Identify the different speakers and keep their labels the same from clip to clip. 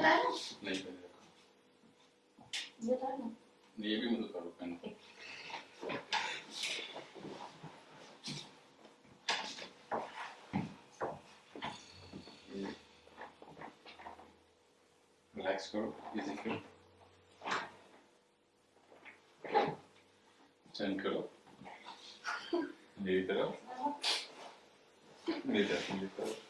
Speaker 1: बता रहा
Speaker 2: नहीं पहले रखो
Speaker 1: बता ना
Speaker 2: ये भी मदद करो पेन रिलैक्स करो इजी करो टर्न करो मेरी तरफ मेरी तरफ मेरी तरफ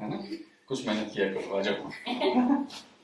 Speaker 2: है ना कुछ मेहनत किया करो आ जाओ